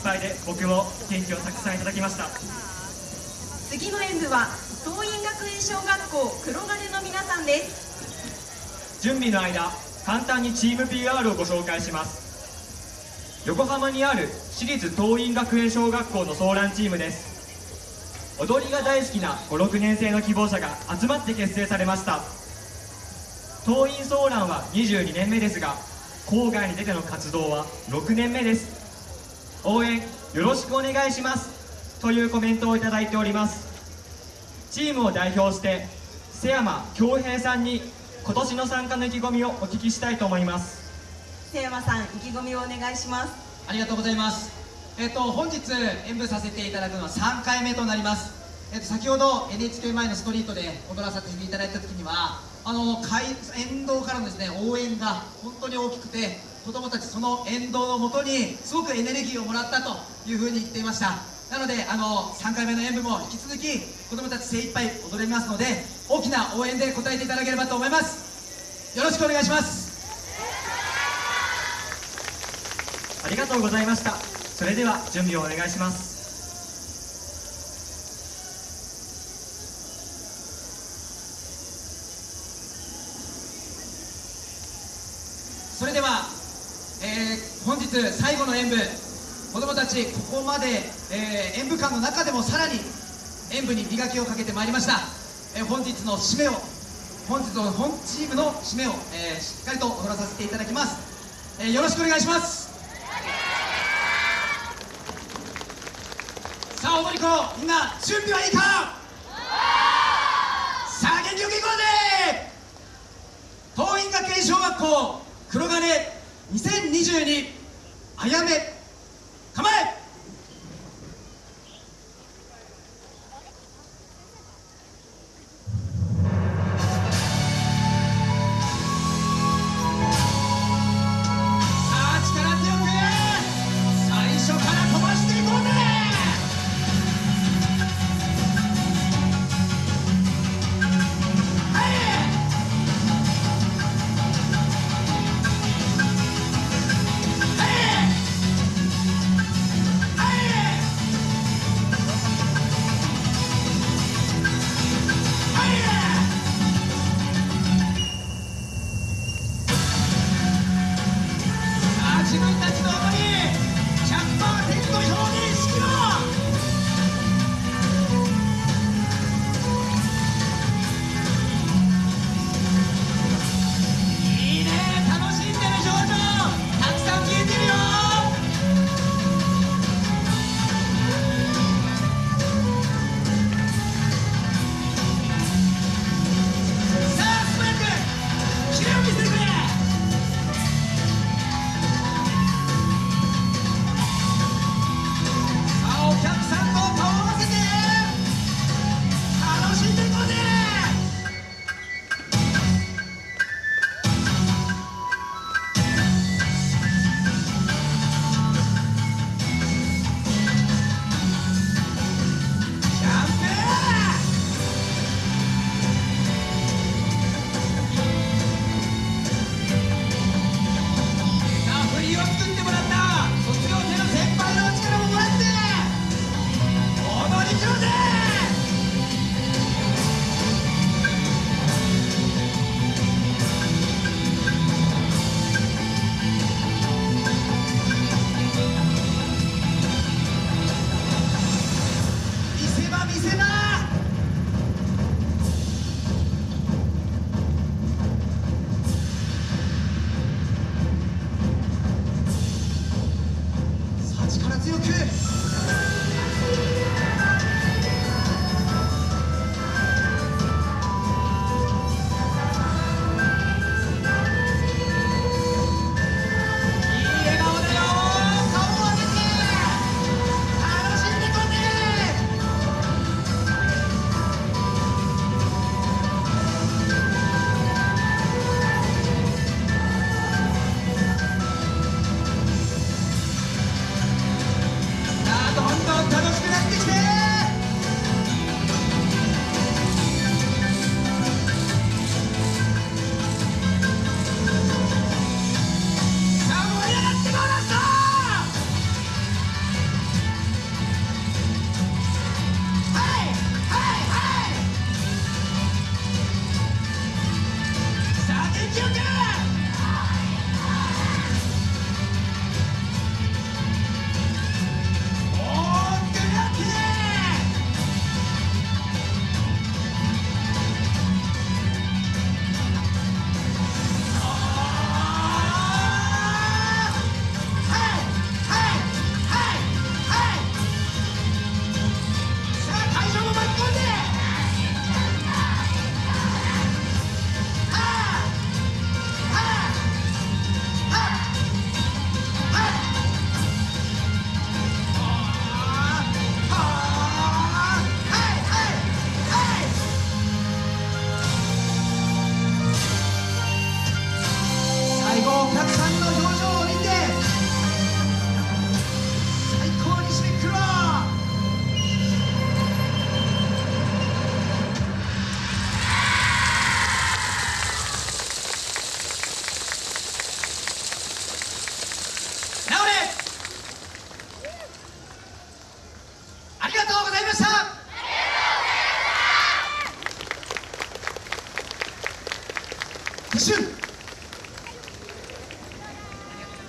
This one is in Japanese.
っぱいで僕も元気をたくさんいただきました。次の演舞は桐蔭学園小学校黒金の皆さんです。準備の間簡単にチーム PR をご紹介します。横浜にある私立桐蔭学園小学校のソーランチームです。踊りが大好きな56年生の希望者が集まって結成されました。桐蔭ソーランは22年目ですが郊外に出ての活動は6年目です応援よろしくお願いしますというコメントをいただいております。チームを代表して瀬山恭平さんに今年の参加の意気込みをお聞きしたいと思います。瀬山さん意気込みをお願いします。ありがとうございます。えっと本日演舞させていただくのは3回目となります。えっと先ほど NHK 前のストリートで踊らさせていただいた時にはあの会沿道からのですね応援が本当に大きくて子供たちその沿道のもとにすごくエネルギーをもらったというふうに言っていました。なのであの3回目の演舞も引き続き子供たち精一杯踊れますので大きな応援で応えていただければと思います。よろしくお願いします。ありがとうございました。それでは準備をお願いします。それでは、えー本日最後の演舞子どもたちここまで、えー演舞館の中でもさらに演舞に磨きをかけてまいりました、えー本日の締めを本日の本チームの締めを、えーしっかりと踊らさせていただきます、えーよろしくお願いします。さあ踊り子みんな準備はいいか？さあ元気よくいこうぜ！桐蔭学園小学校黒金2022あやめ。力強くありがとうございました。